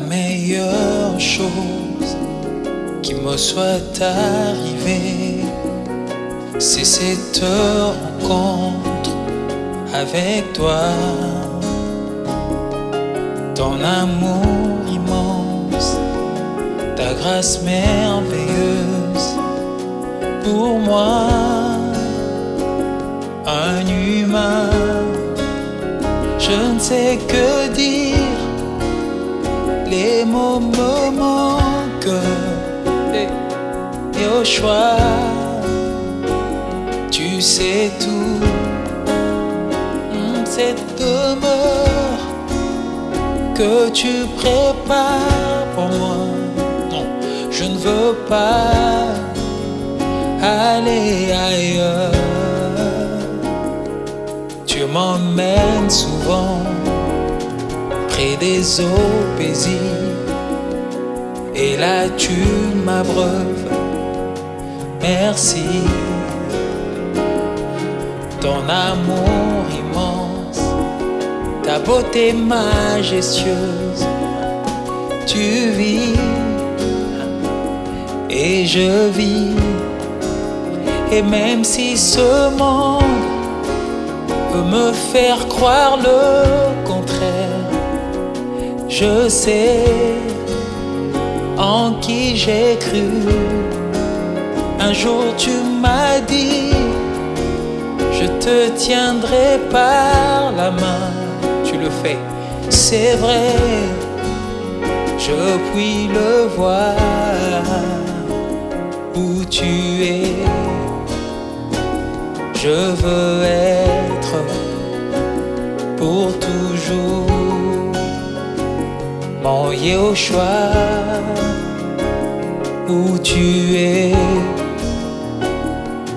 la meilleure chose qui me soit arrivée, c'est cette rencontre avec toi. Ton amour immense, ta grâce merveilleuse pour moi, un humain, je ne sais que dire mots me au choix, tu sais tout, cette demeure que tu prépares pour moi. Non, je ne veux pas aller ailleurs. Tu m'emmènes souvent près des eaux paisibles. Et là tu m'abreuves. Merci. Ton amour immense, ta beauté majestueuse. Tu vis et je vis. Et même si ce monde peut me faire croire le contraire, je sais en qui j'ai cru. Un jour tu m'as dit, je te tiendrai par la main. Tu le fais, c'est vrai, je puis le voir où tu es. Je veux être pour toujours mon Yehoshua où tu es.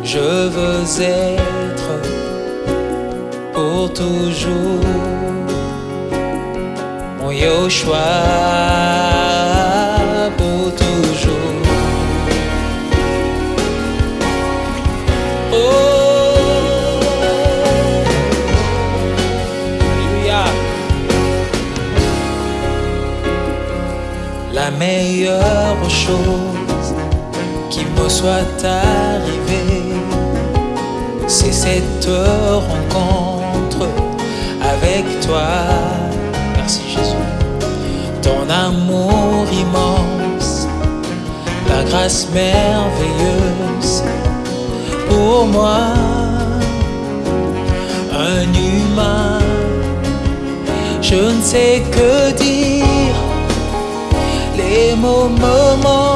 Je veux être pour toujours mon Yehoshua pour toujours. La meilleure chose qui me soit arrivée, c'est cette rencontre avec toi. Merci Jésus. Ton amour immense, ta grâce merveilleuse pour moi, un humain. Je ne sais que dire, les mots me manquent.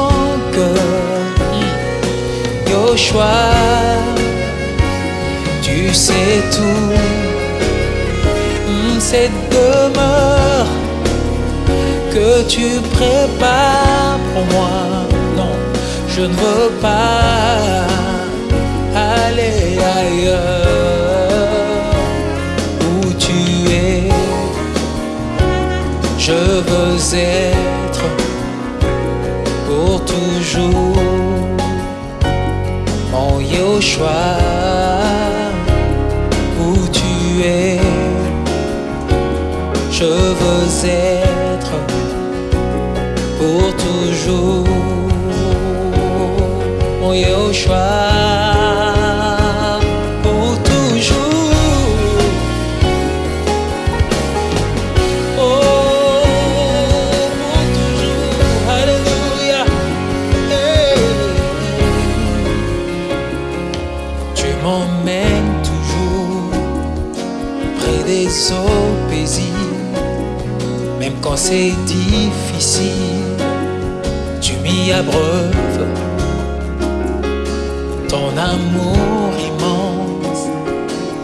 Tu sais tout, cette demeure que tu prépares pour moi. Non, je ne veux pas aller ailleurs où tu es. Je veux être pour toujours Yoshua où tu es. Je veux être pour toujours mon Yoshua eaux paisibles, même quand c'est difficile, tu m'y abreuves. Ton amour immense,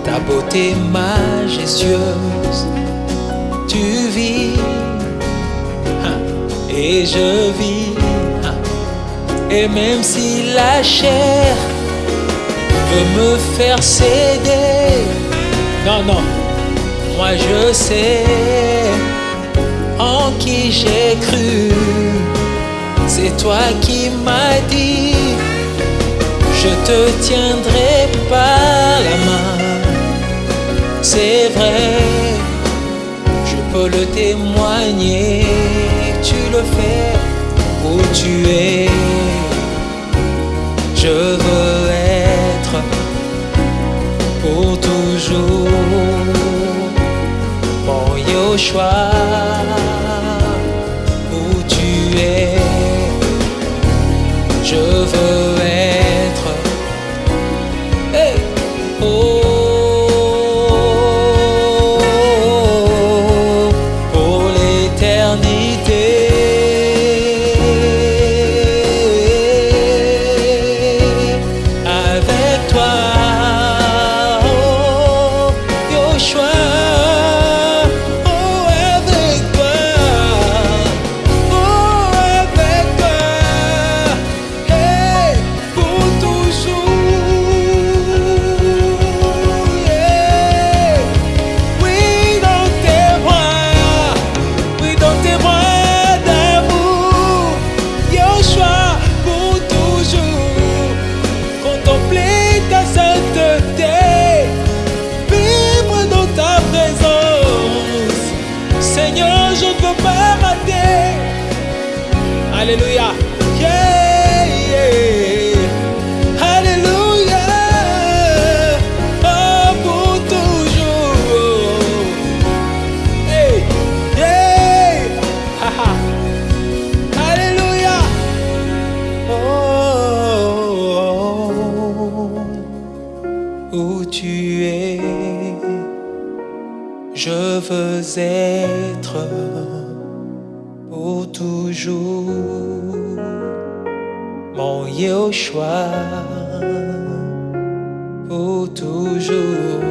ta beauté majestueuse, tu vis hein, et je vis. hein. Et même si la chair veut me faire céder, non, non, moi je sais en qui j'ai cru. C'est toi qui m'as dit, je te tiendrai par la main. C'est vrai, je peux le témoigner, tu le fais où tu es. Je veux être mon Hallelujah. Mon Yoshua, pour toujours.